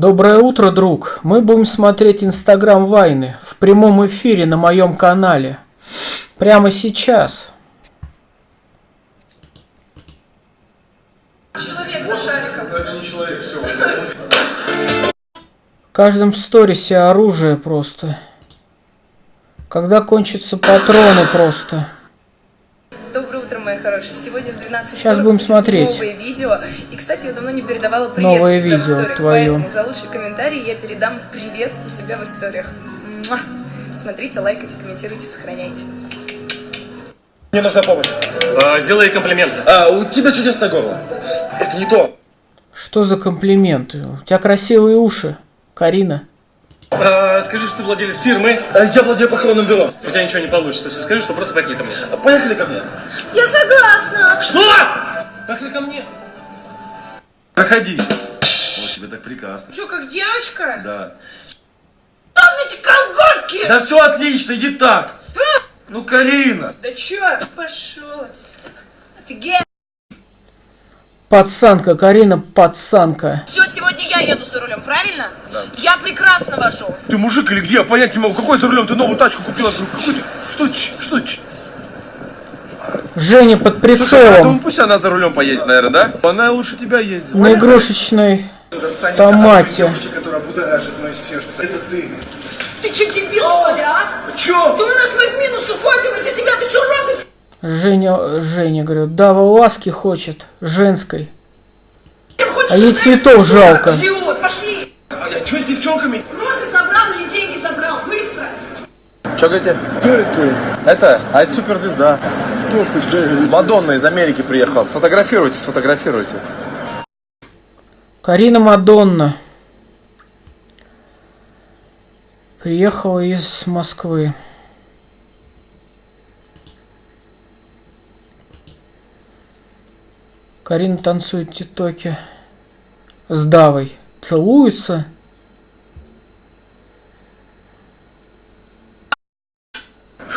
Доброе утро, друг. Мы будем смотреть Инстаграм Вайны в прямом эфире на моем канале. Прямо сейчас. Человек за шариком. Это не человек, все. В каждом сторисе оружие просто. Когда кончатся патроны просто. Хорошие. Сегодня в 12 Сейчас будем смотреть. новое видео. И, кстати, я давно не передавала привет Новое у себя в видео историях, твое. Поэтому за лучший комментарий я передам привет у себя в историях. Муа. Смотрите, лайкайте, комментируйте, сохраняйте. Мне нужна помощь. А, сделай комплимент. А, у тебя чудесное горло. Это не то. Что за комплименты? У тебя красивые уши, Карина. А, скажи, что ты владелец фирмы. А, Я владею похоронным бюро. У тебя ничего не получится. Все скажи, что просто поехали ко мне. А, Поехали ко мне. Я согласна! Что? Поехали ко мне. Проходи. Вот тебе так прекрасно. Что, как девочка? Да. Там эти колготки! Да все отлично, иди так. Ну, Карина. Да чё? Пошел отсюда. Офигеть! Пацанка, Карина, пацанка. Все, сегодня я еду за рулем, правильно? Да. Я прекрасно вожу. Ты мужик или где? Я понять не могу. Какой за рулем? Ты новую тачку купила? Какой ты? Что ч- Что ч- Женя под Слушай, а думаю, прицелом. пусть она за рулем поедет, наверное, да? Она лучше тебя ездит. На игрушечной томате. от девушки, которая будоражит мое сердце. Это ты. Ты что, дебил, что ли, а? Чё? Да у нас мы в минус уходим из-за тебя, ты что, розы Женя, Женя, говорю, Дава ласки хочет, женской. А ей цветов жалко. Идиот, пошли! А я чё с девчонками? Розы забрал или деньги забрал? Быстро! Что говорите? Это? А это суперзвезда. Мадонна из Америки приехала. Сфотографируйте, сфотографируйте. Карина Мадонна. Приехала из Москвы. Карина танцует в тиктоке с Давой. Целуются.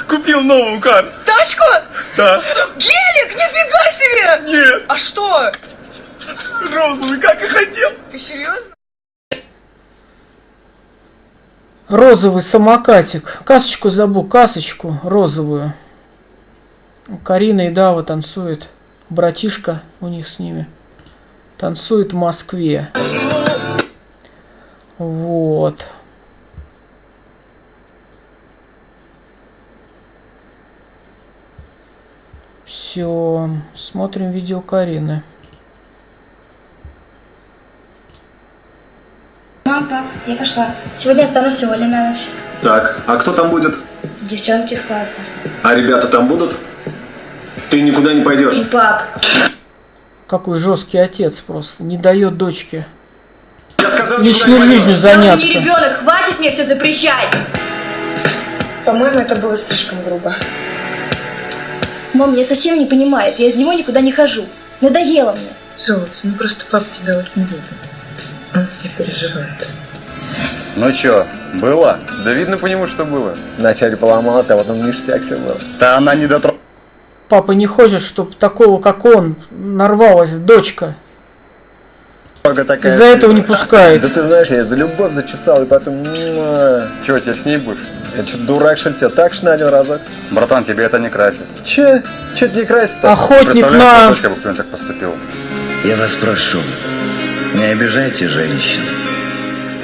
Купил новую карту. Тачку? Да. Гелик, нифига себе! Нет. А что? Розовый, как и хотел. Ты серьезно? Розовый самокатик. Касочку забыл, касочку розовую. Карина и Дава танцуют. Братишка у них с ними. Танцует в Москве. Вот. Все. Смотрим видео Карины. Мам, пап, я пошла. Сегодня останусь всего ли на ночь. Так, а кто там будет? Девчонки из класса. А ребята там будут? Ты никуда не пойдешь. И пап. Какой жесткий отец просто. Не дает дочке Я сказал, личной жизнью. Я уже не заняться. ребенок, хватит мне все запрещать. По-моему, это было слишком грубо. Мам меня совсем не понимает, я из него никуда не хожу. Надоело мне. Золотце, ну просто папа тебя вот не любит. Он тебя переживает. Ну чё, было? Да видно по нему, что было. Вначале поломался, а потом ништяк все было. Да она не дотронулась. Папа не хочет, чтобы такого, как он, нарвалась дочка. Из-за этого не пускает. Да ты знаешь, я за любовь зачесал, и потом... Чего, тебя с ней будешь? Я что, дурак, что ли, тебя так шнадил разок? Братан, тебе это не красит. Че? Че это не красит-то? Охотник на... дочкой бы кто-нибудь так поступил. Я вас прошу, не обижайте женщин.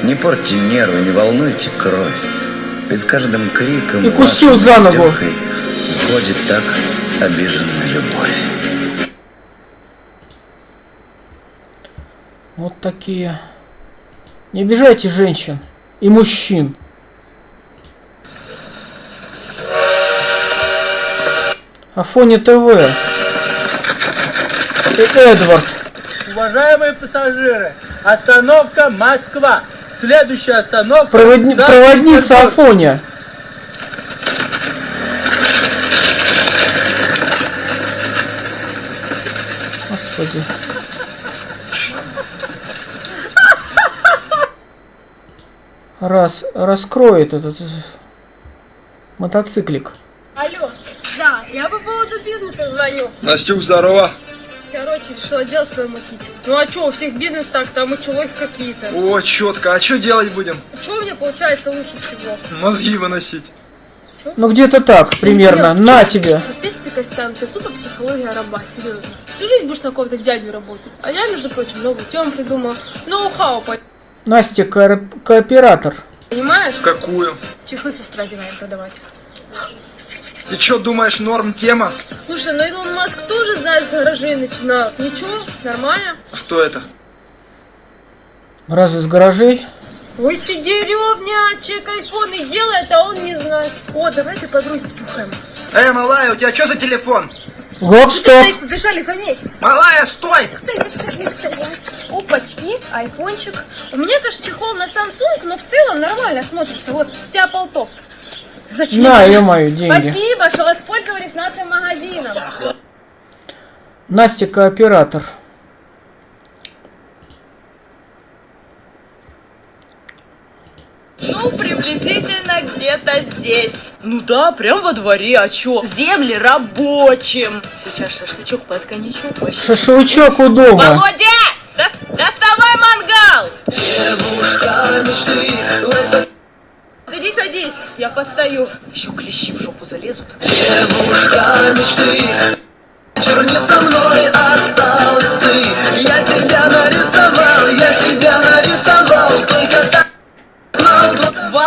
Не портите нервы, не волнуйте кровь. Ведь с каждым криком И кусил за ногу. Так обиженная любовь. Вот такие. Не обижайте женщин и мужчин. Афоня ТВ. И Эдвард. Уважаемые пассажиры, остановка Москва. Следующая остановка... Проводни- Проводница. Афоня. Господи. Раз, раскроет этот мотоциклик. Алло, да, я по поводу бизнеса звоню. Настюк, здорово. Короче, решила дело свое мутить. Ну а чё, у всех бизнес так, там и чулохи какие-то. О, четко. А что делать будем? А чё у меня получается лучше всего? Мозги выносить. Ну где-то так, примерно. Нет, На чё? тебе. Ты, Костян, ты тупо психология раба, серьезно. Всю жизнь будешь на какого-то дядю работать. А я, между прочим, новую тему придумала. Ноу-хау, Настя кооп- кооператор. понимаешь? Какую? Чехлы сестра зинаем продавать. Ты что думаешь, норм тема? Слушай, ну Илон Маск тоже, знаешь, с гаражей начинал. Ничего, нормально. Кто это? Разве с гаражей? Ой ты деревнячек, айфоны делает, а он не знает. О, давай ты подруги втюхаем. Эй, малая, у тебя что за телефон? Гоп, стоп. Знаешь, побежали за ней. Малая, стой! Опачки, айфончик. У меня, конечно, чехол на Samsung, но в целом нормально смотрится. Вот, у тебя полтос. Зачем? На, ё-моё, деньги. Спасибо, что воспользовались нашим магазином. Настя кооператор. Ну, приблизительно где-то здесь. Ну да, прям во дворе, а чё? Земли рабочим. Сейчас шашлычок под коньячок. вообще. Шашлычок у дома. Володя! дос- доставай мангал! Иди садись, я постою. Еще клещи в жопу залезут. со мной осталась ты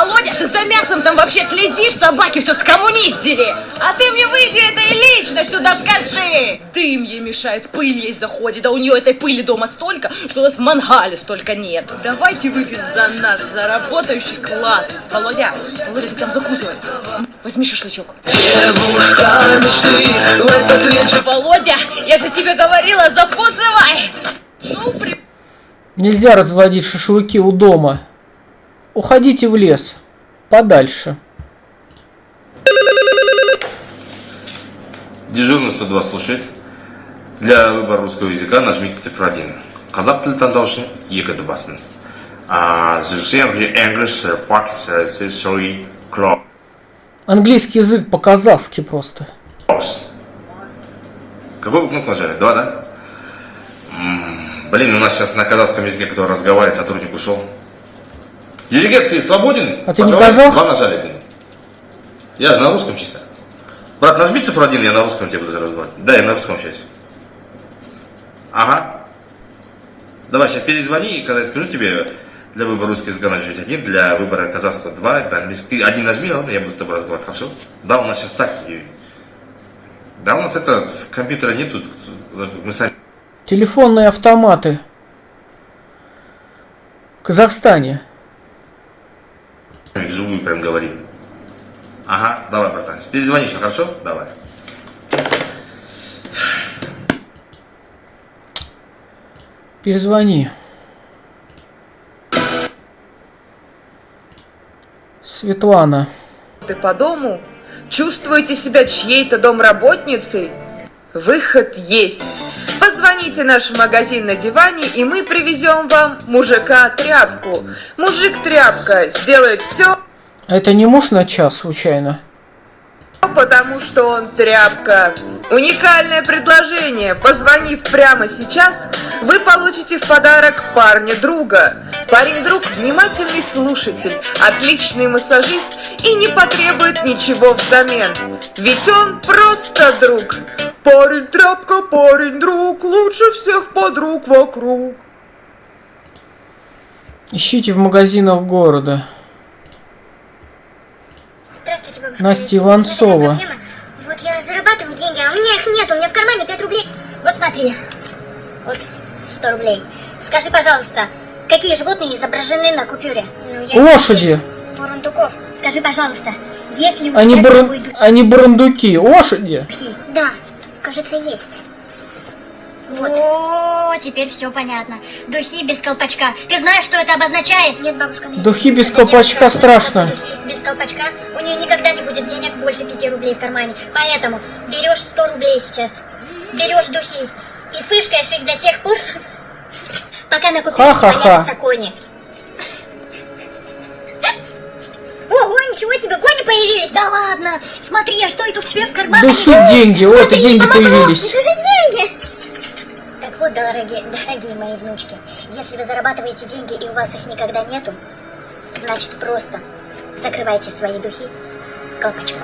Володя, ты за мясом там вообще следишь? Собаки все скоммуниздили. А ты мне выйди это и лично сюда скажи. Дым ей мешает, пыль ей заходит, а у нее этой пыли дома столько, что у нас в мангале столько нет. Давайте выпьем за нас, за работающий класс. Володя, Володя, ты там закусывай. Возьми шашлычок. Володя, я же тебе говорила, закусывай. Ну, при... Нельзя разводить шашлыки у дома. Уходите в лес. Подальше. Дежурный 102 слушает. Для выбора русского языка нажмите цифру 1. Қазақ тілі таңдау үшін екіді басыңыз. А, Завершаем English, fuck, sorry, close. Английский язык по-казахски просто. Какой вы кнопку нажали? Два, да? М, Блин, у нас сейчас на казахском языке, кто разговаривает, сотрудник ушел. Диригент, ты свободен? А ты не казах? Два нажали, блин. Я же на русском чисто. Брат, нажми цифру один, я на русском тебе буду разговаривать. Да, я на русском сейчас. Ага. Давай, сейчас перезвони, и когда я скажу тебе, для выбора русского языка нажмите один, для выбора казахского два, для английского. Ты один нажми, ладно, я буду с тобой разговаривать, хорошо? Да, у нас сейчас так. Да, у нас это, компьютера нету, мы сами Телефонные автоматы. В Казахстане. Вживую прям говорим. Ага, давай, братан. Перезвони сейчас, хорошо? Давай. Перезвони. Светлана. Ты по дому? Чувствуете себя чьей-то домработницей? Выход есть. Позвоните наш магазин на диване, и мы привезем вам мужика-тряпку. Мужик-тряпка сделает все, А это не муж на час, случайно? потому что он тряпка. Уникальное предложение. Позвонив прямо сейчас, вы получите в подарок парня друга. Парень-друг – внимательный слушатель, отличный массажист и не потребует ничего взамен. Ведь он просто друг. Парень-тряпка, парень-друг, лучше всех подруг вокруг. Ищите в магазинах города. Здравствуйте, бабушка. Настя Иванцова. Вот я зарабатываю деньги, а у меня их нет, у меня в кармане 5 рублей. Вот смотри, вот 100 рублей. Скажи, пожалуйста, какие животные изображены на купюре? Ну, я- Лошади. Бурундуков. Скажи, пожалуйста, если у Они, тебя собой ду- они барандуки. Лошади. Да, кажется, есть. О, теперь все понятно. Духи без колпачка. Ты знаешь, что это обозначает? Нет, бабушка, нет. Духи без Это колпачка девушка, страшно. Духи без колпачка. У нее никогда не будет денег больше 5 рублей в кармане. Поэтому берешь 100 рублей сейчас. Берешь духи и фышкаешь их до тех пор, пока на купюре Ха-ха-ха. Ничего себе, кони появились! Да ладно! Смотри, а что это у тебя в кармане? Души деньги, вот и деньги появились. Это же деньги! Дорогие, дорогие мои внучки, если вы зарабатываете деньги и у вас их никогда нету, значит просто закрывайте свои духи колпачком.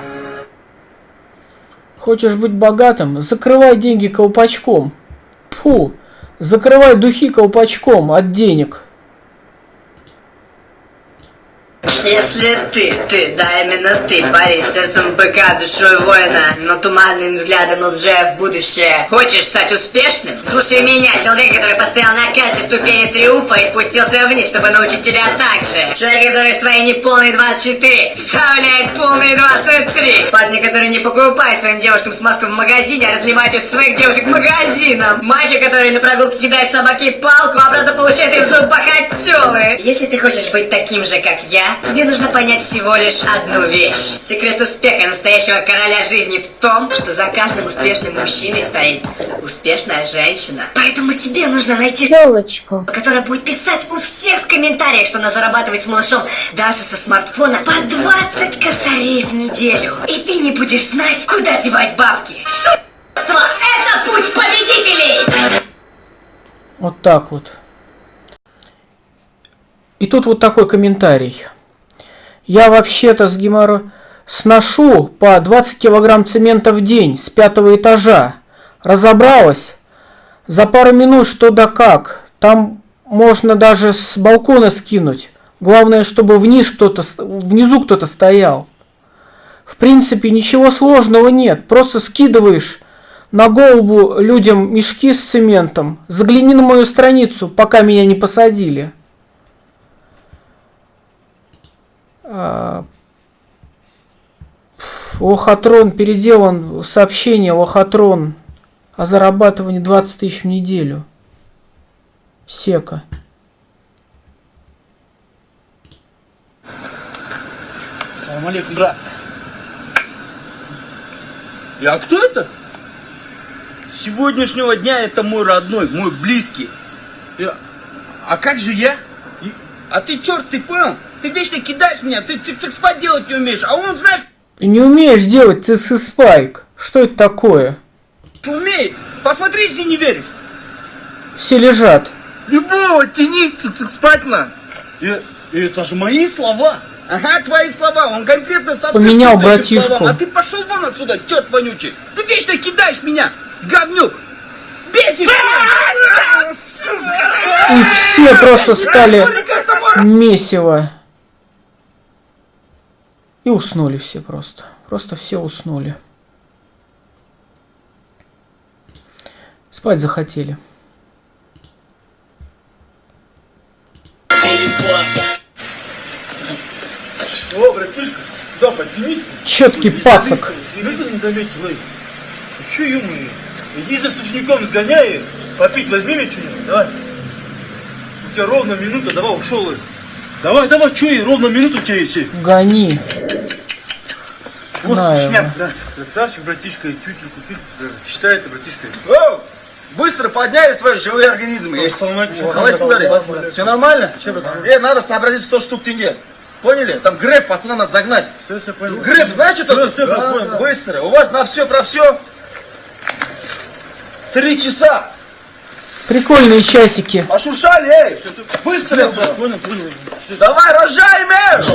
Хочешь быть богатым? Закрывай деньги колпачком. Фу, закрывай духи колпачком от денег. Если ты, ты, да именно ты, парень, сердцем быка, душой воина, но туманным взглядом лжея в будущее, хочешь стать успешным? Слушай меня, человек, который постоял на каждой ступени триумфа и спустился вниз, чтобы научить тебя так же. Человек, который свои неполные 24 вставляет полные 23. Парни, которые не покупают своим девушкам смазку в магазине, а разливают ее своих девушек магазином. Мальчик, который на прогулке кидает собаке палку, а правда получает в зуб похотелы. Если ты хочешь быть таким же, как я, тебе нужно понять всего лишь одну вещь. Секрет успеха настоящего короля жизни в том, что за каждым успешным мужчиной стоит успешная женщина. Поэтому тебе нужно найти Телочку. которая будет писать у всех в комментариях, что она зарабатывает с малышом даже со смартфона по 20 косарей в неделю. И ты не будешь знать, куда девать бабки. Шутство! Это путь победителей! Вот так вот. И тут вот такой комментарий. Я вообще-то с геморо... сношу по 20 килограмм цемента в день с пятого этажа. Разобралась? За пару минут что да как. Там можно даже с балкона скинуть. Главное, чтобы вниз кто-то, внизу кто-то стоял. В принципе, ничего сложного нет. Просто скидываешь на голову людям мешки с цементом. Загляни на мою страницу, пока меня не посадили. А, Лохотрон переделан, сообщение Лохотрон о зарабатывании 20 тысяч в неделю. Сека. Салам алейкум, брат. А кто это? С сегодняшнего дня это мой родной, мой близкий. И- а как же я? А ты черт, ты понял? Ты вечно кидаешь меня, ты цик спать делать не умеешь, а он знает, Ты не умеешь делать ЦС спайк. Что это такое? что умеет. Посмотри, если не веришь. Все лежат. Любого тяни цик спать на. И, и это же мои слова. Ага, твои слова. Он конкретно Поменял соответствует этим братишку. словам. А ты пошел вон отсюда, черт вонючий. Ты вечно кидаешь меня, говнюк. Бесишь меня. И все просто стали месиво. И уснули все просто. Просто все уснули. Спать захотели. Четкий пацак. Че, ё Иди за сушняком сгоняй, попить возьми мне что-нибудь, давай. У тебя ровно минута, давай, ушел. Давай, давай, че, ровно минута у тебя есть. Гони. Вот сушняк, брат. Красавчик, братишка, и тютель купил. Считается, братишка. Быстро подняли свои живые организмы. Есть. Все нормально? Э, надо сообразить 100 штук тенге. Поняли? Там грэп пацанам надо загнать. Все, все понял. Грэп, знаешь, что всё, понял. Быстро. У вас на все про все. Три часа. Прикольные часики. Пошуршали, эй. Быстро. Давай, рожай, мэр.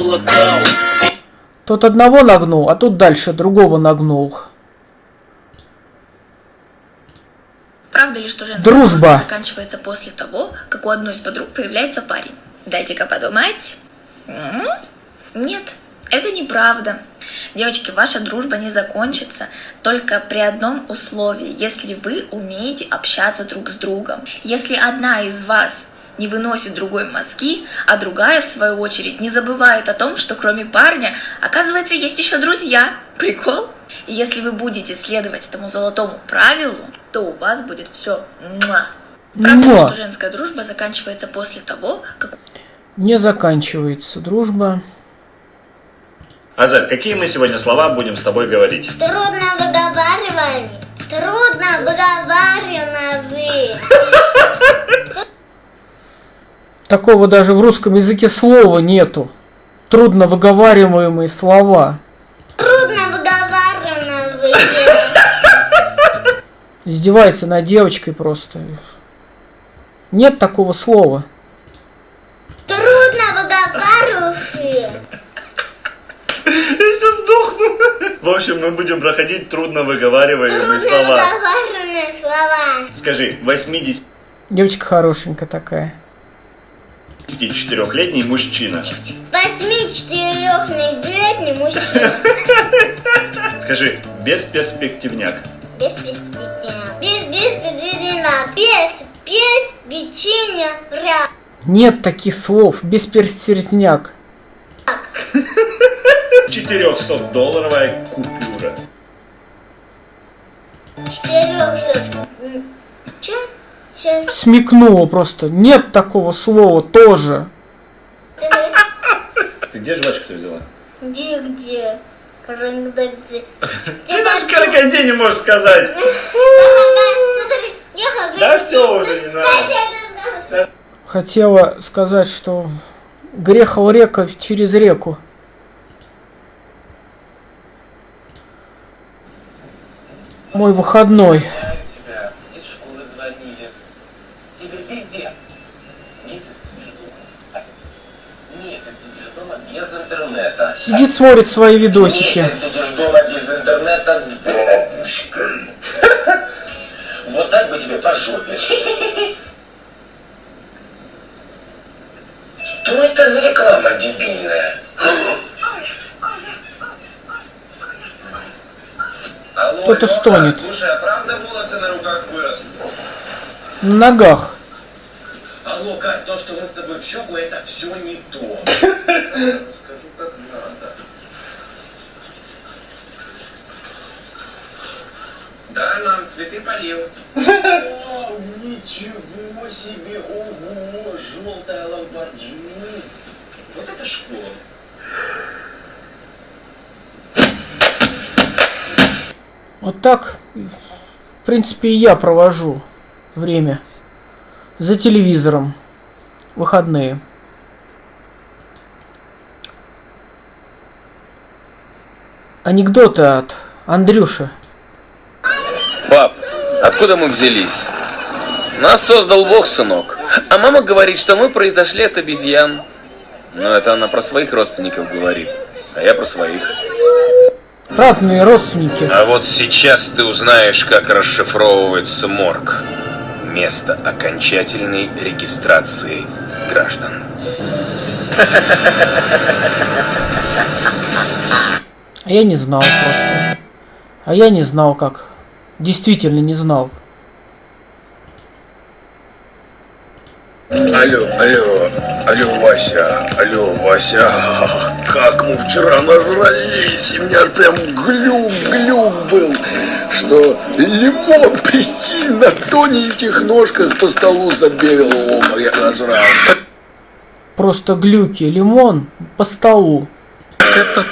Тот одного нагнул, а тут дальше другого нагнул. Правда ли, что женская Дружба. заканчивается после того, как у одной из подруг появляется парень? Дайте-ка подумать. Нет, это неправда. Девочки, ваша дружба не закончится только при одном условии, если вы умеете общаться друг с другом. Если одна из вас не выносит другой мозги, а другая, в свою очередь, не забывает о том, что кроме парня, оказывается, есть еще друзья. Прикол? И если вы будете следовать этому золотому правилу, то у вас будет все. Правда, ли, Муа. что женская дружба заканчивается после того, как Не заканчивается дружба. Азаль, какие мы сегодня слова будем с тобой говорить? Трудно выговариваемый. Трудно выговариваемый. Такого даже в русском языке слова нету. Трудно выговариваемые слова. Трудно выговариваемый. Издевается над девочкой просто. Нет такого слова. Трудно выговариваешь. Я сейчас сдохну. В общем, мы будем проходить трудно выговариваемые Трудно слова. выговариваемые слова. Скажи, 80 Девочка хорошенькая такая. 84-летний мужчина. 84-летний мужчина. Скажи, без перспективняк? Бесперспективняк. Бесперспективняк. Без, без, безвинна, без без рак. Нет таких слов. без Бесперспективняк. 400-долларовая купюра. 400 Сейчас. Смекнула просто. Нет такого слова тоже. Ты где жвачку-то взяла? Где, где? Крокодильцы. Ты даже крокодил не можешь сказать. Да все уже не надо. Хотела сказать, что грехал река через реку. Мой выходной. Из школы звонили. Теперь везде. Месяц сидишь дома. Месяц сидишь дома без интернета. Сидит, смотрит свои видосики. Месяц сидишь дома без интернета с бабушкой. Вот так бы тебе по жопе. Что это за реклама дебильная? Кто-то стонет. Слушай, а правда волосы на руках выросли? На ногах. Алло, Кать, то, что мы с тобой в щеку, это все не то. Скажу, как надо. Да, мам, цветы полил. О, ничего себе, ого, желтая ламборджини. Вот это школа. Вот так, в принципе, и я провожу время. За телевизором. Выходные. Анекдоты от Андрюши. Пап, откуда мы взялись? Нас создал Бог, сынок. А мама говорит, что мы произошли от обезьян. Но это она про своих родственников говорит, а я про своих. Разные родственники. А вот сейчас ты узнаешь, как расшифровывается морг. Место окончательной регистрации граждан. Я не знал просто. А я не знал как. Действительно не знал. Алло, алло, алло, Вася, алло, Вася, как мы вчера нажрались, и у меня аж прям глюк-глюк был, что лимон, прикинь, на тоненьких ножках по столу забегал, о, я нажрал. Просто глюки. Лимон по столу. Это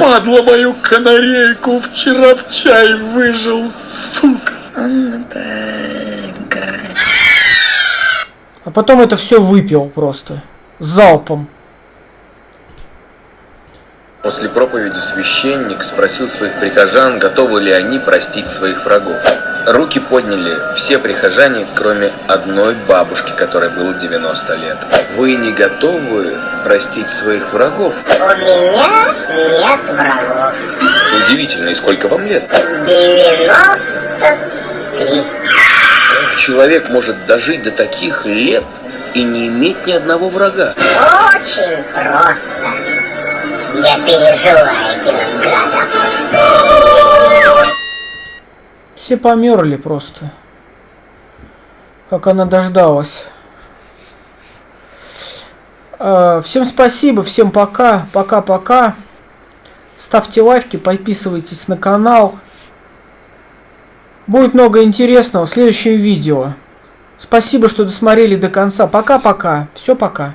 падла, мою канарейку вчера в чай выжил, сука. А потом это все выпил просто. Залпом. После проповеди священник спросил своих прихожан, готовы ли они простить своих врагов. Руки подняли все прихожане, кроме одной бабушки, которой было 90 лет. Вы не готовы простить своих врагов? У меня нет врагов. Удивительно, и сколько вам лет? 93. Как человек может дожить до таких лет и не иметь ни одного врага? Очень просто. Я пережила этих гадов. Все померли просто. Как она дождалась. А, Всем спасибо, всем пока, пока-пока. Ставьте лайки, подписывайтесь на канал. Будет много интересного в следующем видео. Спасибо, что досмотрели до конца. Пока-пока. Все пока.